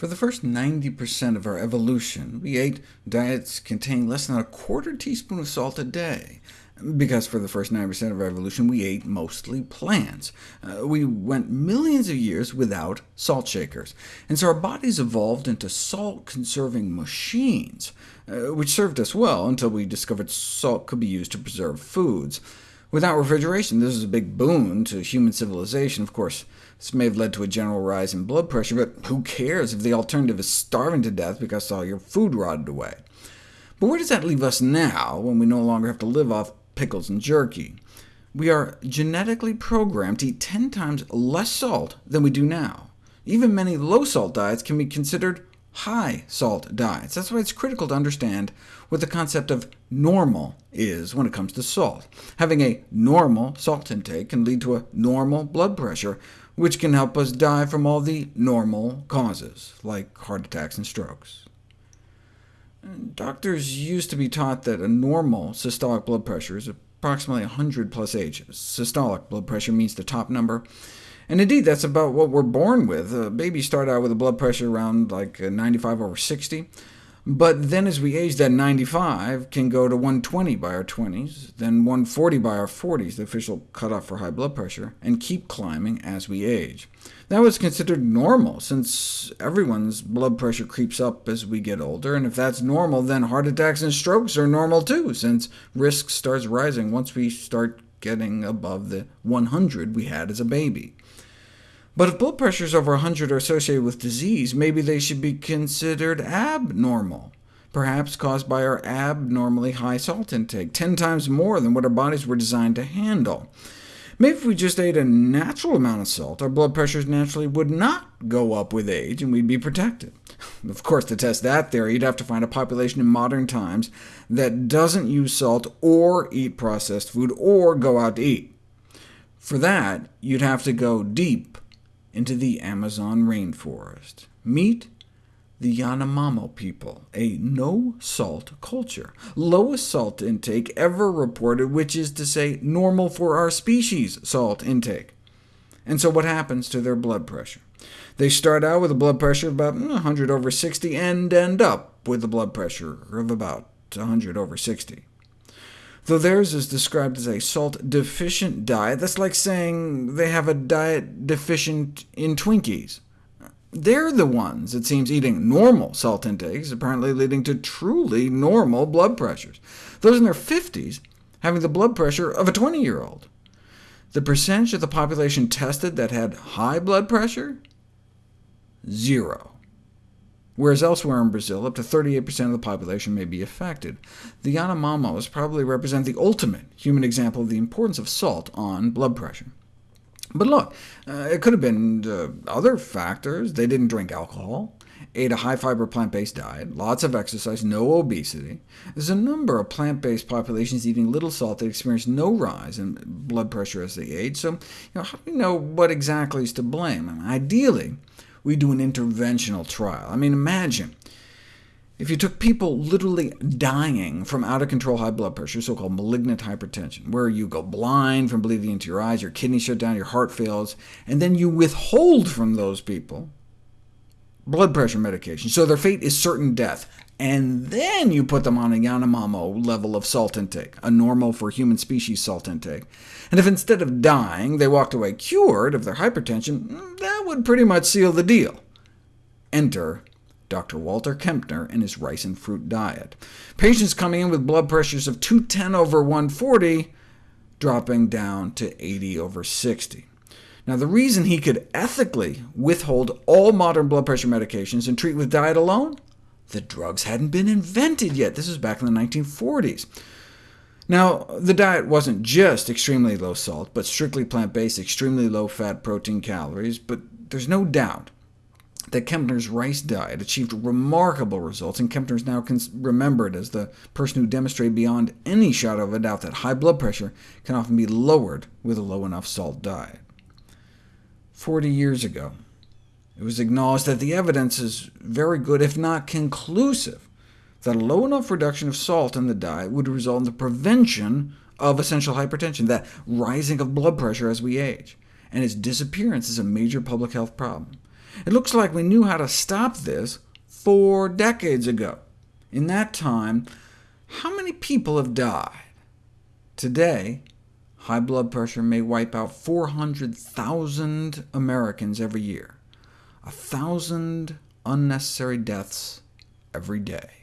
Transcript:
For the first 90% of our evolution, we ate diets containing less than a quarter teaspoon of salt a day, because for the first 90% of our evolution we ate mostly plants. Uh, we went millions of years without salt shakers, and so our bodies evolved into salt-conserving machines, uh, which served us well until we discovered salt could be used to preserve foods. Without refrigeration, this is a big boon to human civilization. Of course, this may have led to a general rise in blood pressure, but who cares if the alternative is starving to death because all your food rotted away? But where does that leave us now, when we no longer have to live off pickles and jerky? We are genetically programmed to eat 10 times less salt than we do now. Even many low-salt diets can be considered high-salt diets. That's why it's critical to understand what the concept of normal is when it comes to salt. Having a normal salt intake can lead to a normal blood pressure, which can help us die from all the normal causes, like heart attacks and strokes. Doctors used to be taught that a normal systolic blood pressure is approximately 100 plus H. Systolic blood pressure means the top number, and indeed, that's about what we're born with. Uh, babies start out with a blood pressure around like uh, 95 over 60, but then as we age, that 95 can go to 120 by our 20s, then 140 by our 40s, the official cutoff for high blood pressure, and keep climbing as we age. That was considered normal, since everyone's blood pressure creeps up as we get older, and if that's normal, then heart attacks and strokes are normal too, since risk starts rising once we start getting above the 100 we had as a baby. But if blood pressures over 100 are associated with disease, maybe they should be considered abnormal, perhaps caused by our abnormally high salt intake, 10 times more than what our bodies were designed to handle. Maybe if we just ate a natural amount of salt, our blood pressures naturally would not go up with age, and we'd be protected. Of course, to test that theory, you'd have to find a population in modern times that doesn't use salt or eat processed food or go out to eat. For that, you'd have to go deep into the Amazon rainforest. Meet the Yanomamo people, a no-salt culture, lowest salt intake ever reported, which is to say normal for our species salt intake. And so what happens to their blood pressure? They start out with a blood pressure of about 100 hmm, over 60, and end up with a blood pressure of about 100 over 60. Though theirs is described as a salt-deficient diet, that's like saying they have a diet deficient in Twinkies. They're the ones, it seems, eating normal salt intakes, apparently leading to truly normal blood pressures. Those in their 50s having the blood pressure of a 20-year-old. The percentage of the population tested that had high blood pressure? Zero whereas elsewhere in Brazil up to 38% of the population may be affected. The Yanomamos probably represent the ultimate human example of the importance of salt on blood pressure. But look, uh, it could have been uh, other factors. They didn't drink alcohol, ate a high-fiber plant-based diet, lots of exercise, no obesity. There's a number of plant-based populations eating little salt that experience no rise in blood pressure as they age, so you know, how do we know what exactly is to blame? I mean, ideally, we do an interventional trial. I mean, imagine if you took people literally dying from out-of-control high blood pressure, so-called malignant hypertension, where you go blind from bleeding into your eyes, your kidneys shut down, your heart fails, and then you withhold from those people blood pressure medication, so their fate is certain death, and then you put them on a Yanomamo level of salt intake, a normal for human species salt intake. And if instead of dying they walked away cured of their hypertension, would pretty much seal the deal. Enter Dr. Walter Kempner and his rice and fruit diet. Patients coming in with blood pressures of 210 over 140, dropping down to 80 over 60. Now, the reason he could ethically withhold all modern blood pressure medications and treat with diet alone? The drugs hadn't been invented yet. This was back in the 1940s. Now, the diet wasn't just extremely low salt, but strictly plant-based, extremely low fat, protein, calories, but there's no doubt that Kempner's rice diet achieved remarkable results, and Kempner is now remembered as the person who demonstrated beyond any shadow of a doubt that high blood pressure can often be lowered with a low enough salt diet. Forty years ago, it was acknowledged that the evidence is very good, if not conclusive, that a low enough reduction of salt in the diet would result in the prevention of essential hypertension, that rising of blood pressure as we age, and its disappearance is a major public health problem. It looks like we knew how to stop this four decades ago. In that time, how many people have died? Today, high blood pressure may wipe out 400,000 Americans every year, a thousand unnecessary deaths every day.